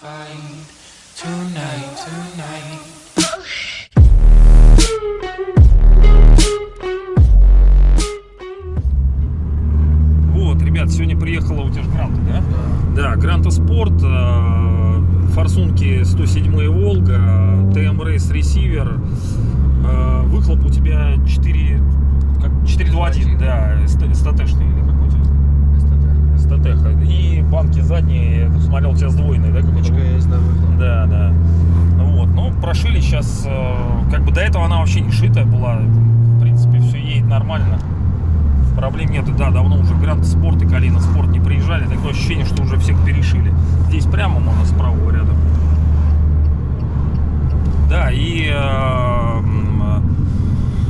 find tonight, tonight. Вот, ребят, сегодня приехала у тебя же Гранта, да? Да, Гранта Спорт, э, форсунки 107 Волга, ТМ Рейс Ресивер, э, выхлоп у тебя 4, как, 421, да, СТТшный или какой у тебя? СТТ. И банки задние, я тут смотрел, у тебя сдвоенные, да? какой-то? есть, да, выхлоп. Да, да. Вот, ну, прошили сейчас, э, как бы до этого она вообще не шитая была, в принципе, все едет нормально. Проблем нет, да, давно уже Гранд Спорт и Калина Спорт не приезжали, такое ощущение, что уже всех перешили. Здесь прямо можно с правого ряда. Да, и э, м,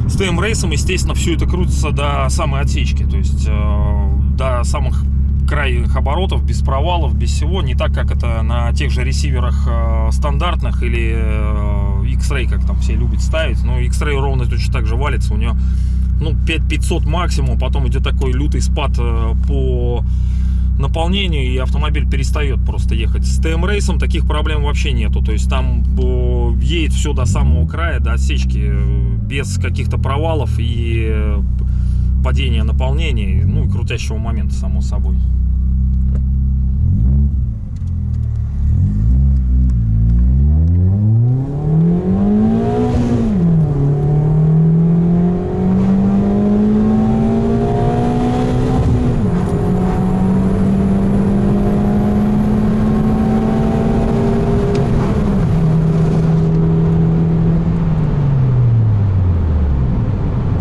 с ТМ рейсом, естественно, все это крутится до самой отсечки, то есть э, до самых крайних оборотов, без провалов, без всего, не так, как это на тех же ресиверах э, стандартных или э, X-Ray, как там все любят ставить, но X-Ray ровно точно так же валится, у него ну, 5500 максимум, потом идет такой лютый спад э, по наполнению, и автомобиль перестает просто ехать. С ТМ рейсом таких проблем вообще нету, то есть там э, едет все до самого края, до отсечки, э, без каких-то провалов и э, падения наполнения, ну и крутящего момента, само собой.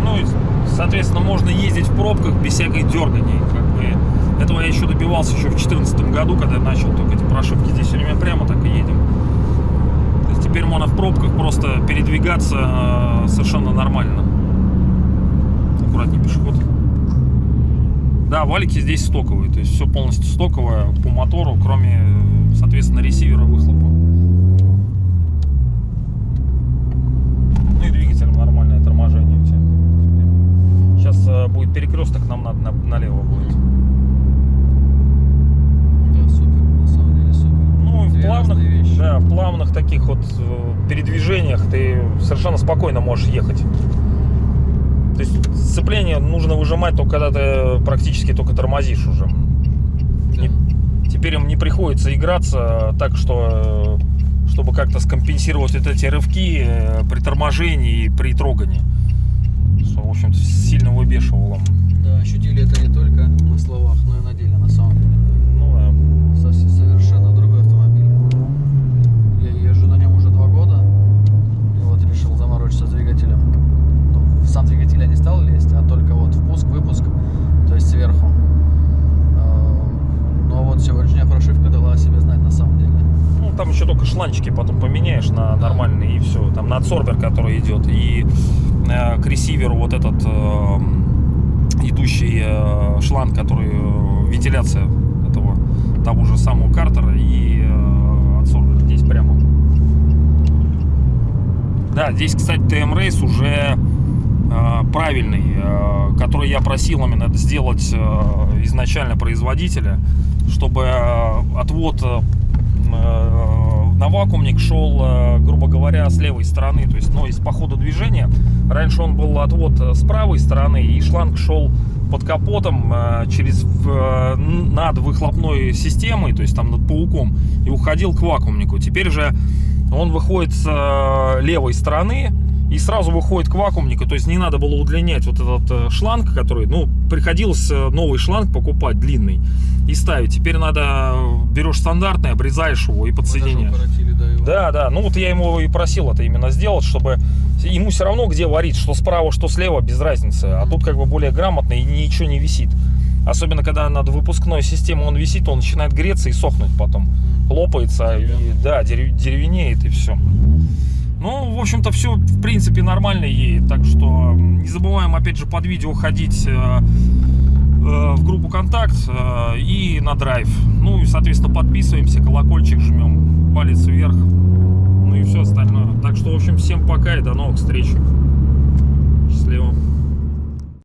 Ну, и, соответственно, можно ездить в пробках без всякой дерганий. Как бы. Этого я еще добивался еще в 2014 году, когда я начал только эти прошивки. Здесь все время прямо так и едем. То есть теперь можно в пробках просто передвигаться э, совершенно нормально. Аккуратнее пешеход. Да, валики здесь стоковые, то есть все полностью стоковое по мотору, кроме, соответственно, ресивера выхлопа. Ну и двигатель нормальное торможение у тебя. Сейчас э, будет перекресток, нам надо на- налево будет. Да, супер, на самом деле супер. Ну и в плавных, да, в плавных таких вот э, передвижениях ты совершенно спокойно можешь ехать. То есть сцепление нужно выжимать только когда ты практически только тормозишь уже. Не- теперь им не приходится играться так, что э, чтобы как-то скомпенсировать вот эти рывки э, при торможении и при трогании. Что, в общем-то, сильно выбешивало. Да, ощутили это не только на словах, но и на деле, на самом деле. Ну да. Совсем совершенно другой автомобиль. Я езжу на нем уже два года. И вот решил заморочиться с двигателем. Ну, в сам двигатель я не стал лезть, а только вот впуск, выпуск, то есть сверху. Эм, Но вот сегодняшняя прошивка дала о себе знать на самом деле. Ну, там еще только шланчики потом поменяешь на нормальные и все. Там на адсорбер, который идет, и э, к ресиверу вот этот э, идущий э, шланг, который э, вентиляция этого того же самого картера и э, адсорбер здесь прямо. Да, здесь, кстати, TM Race уже э, правильный, который я просил именно сделать изначально производителя, чтобы отвод на вакуумник шел, э, грубо говоря, с левой стороны, то есть, но из по ходу движения. Раньше он был отвод э, с правой стороны, и шланг шел под капотом э, через над выхлопной системой, то есть там над пауком, и уходил к вакуумнику. Теперь же он выходит с левой стороны и сразу выходит к вакуумнику, то есть не надо было удлинять вот этот шланг, который, ну, приходилось новый шланг покупать длинный и ставить. Теперь надо берешь стандартный, обрезаешь его и подсоединяешь. Да. Да, ну вот я ему и просил это именно сделать, чтобы ему все равно где варить, что справа, что слева, без разницы. А тут как бы более грамотно и ничего не висит. Особенно, когда над выпускной системой он висит, он начинает греться и сохнуть потом. Лопается, и, да, дерев- деревенеет и все. Ну, в общем-то, все, в принципе, нормально едет. Так что не забываем, опять же, под видео ходить э, в группу контакт э, и на драйв. Ну и, соответственно, подписываемся, колокольчик жмем, палец вверх. Ну и все остальное. Так что, в общем, всем пока и до новых встреч. Счастливо.